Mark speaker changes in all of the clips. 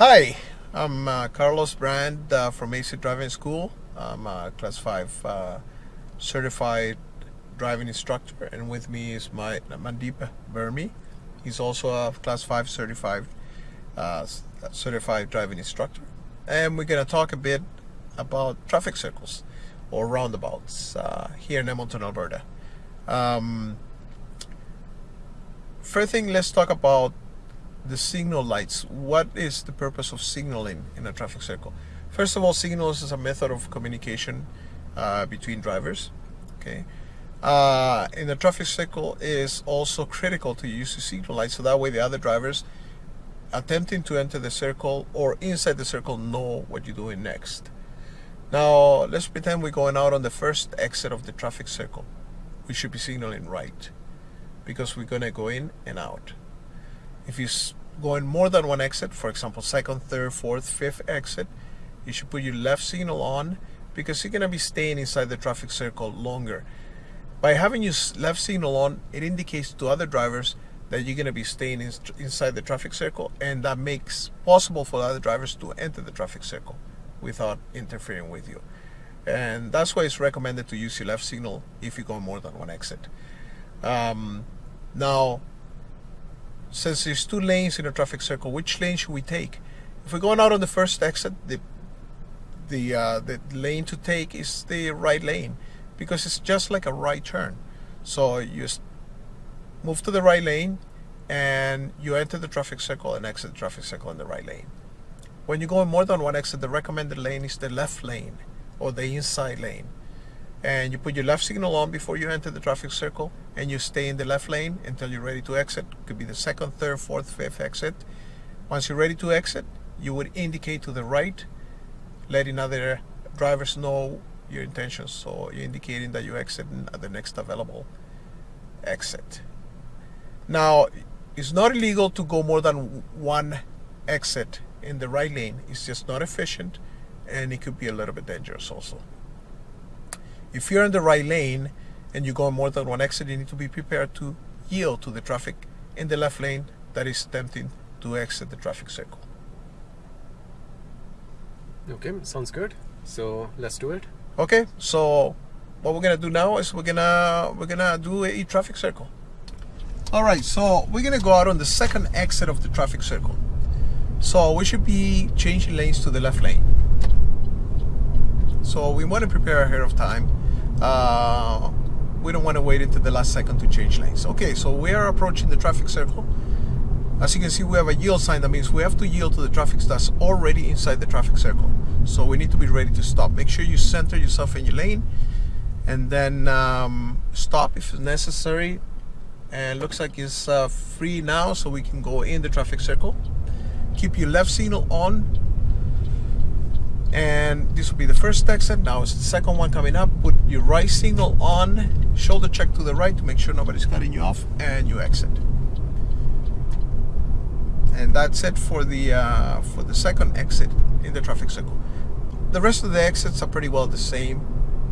Speaker 1: Hi, I'm uh, Carlos Brand uh, from AC Driving School. I'm a Class 5 uh, certified driving instructor and with me is my Mandeep Burmi. He's also a Class 5 certified uh, certified driving instructor. And we're going to talk a bit about traffic circles or roundabouts uh, here in Edmonton, Alberta. Um, first thing, let's talk about the signal lights. What is the purpose of signaling in a traffic circle? First of all, signals is a method of communication uh, between drivers. Okay. Uh, in the traffic circle is also critical to use the signal light so that way the other drivers attempting to enter the circle or inside the circle know what you're doing next. Now let's pretend we're going out on the first exit of the traffic circle. We should be signaling right because we're going to go in and out. If you're going more than one exit, for example, second, third, fourth, fifth exit, you should put your left signal on because you're going to be staying inside the traffic circle longer. By having your left signal on, it indicates to other drivers that you're going to be staying in, inside the traffic circle and that makes possible for other drivers to enter the traffic circle without interfering with you. And that's why it's recommended to use your left signal if you go more than one exit. Um, now, since there's two lanes in a traffic circle, which lane should we take? If we're going out on the first exit, the the uh, the lane to take is the right lane because it's just like a right turn. So you move to the right lane and you enter the traffic circle and exit the traffic circle in the right lane. When you go in more than one exit, the recommended lane is the left lane or the inside lane and you put your left signal on before you enter the traffic circle and you stay in the left lane until you're ready to exit. Could be the second third fourth fifth exit. Once you're ready to exit you would indicate to the right letting other drivers know your intentions. So you're indicating that you exit at the next available exit. Now it's not illegal to go more than one exit in the right lane. It's just not efficient and it could be a little bit dangerous also if you're in the right lane and you go on more than one exit, you need to be prepared to yield to the traffic in the left lane that is attempting to exit the traffic circle.
Speaker 2: Okay, sounds good. So let's do it.
Speaker 1: Okay, so what we're gonna do now is we're gonna we're gonna do a traffic circle. All right, so we're gonna go out on the second exit of the traffic circle. So we should be changing lanes to the left lane. So we want to prepare ahead of time uh, we don't want to wait until the last second to change lanes. Okay, so we are approaching the traffic circle. As you can see, we have a yield sign. That means we have to yield to the traffic that's already inside the traffic circle. So we need to be ready to stop. Make sure you center yourself in your lane and then um, stop if necessary. And looks like it's uh, free now, so we can go in the traffic circle. Keep your left signal on and this will be the first exit now it's the second one coming up. Put your right signal on shoulder check to the right to make sure nobody's cutting you off and you exit. And that's it for the uh, for the second exit in the traffic circle. The rest of the exits are pretty well the same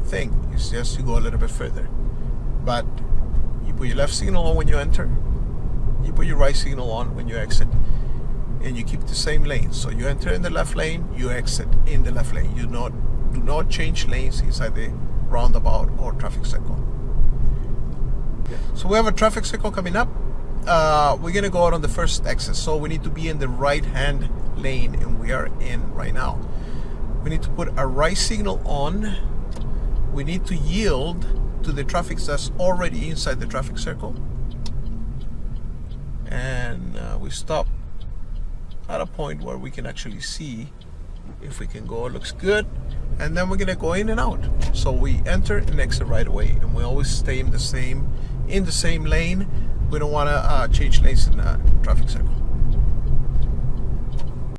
Speaker 1: thing. It's just you go a little bit further. But you put your left signal on when you enter. You put your right signal on when you exit and you keep the same lane. So you enter in the left lane, you exit in the left lane. You not do not change lanes inside the roundabout or traffic circle. Yeah. So we have a traffic circle coming up. Uh, we're gonna go out on the first exit. So we need to be in the right hand lane and we are in right now. We need to put a right signal on. We need to yield to the traffic that's already inside the traffic circle. And uh, we stop at a point where we can actually see if we can go it looks good and then we're gonna go in and out. So we enter and exit right away and we always stay in the same in the same lane. We don't want to uh, change lanes in the traffic circle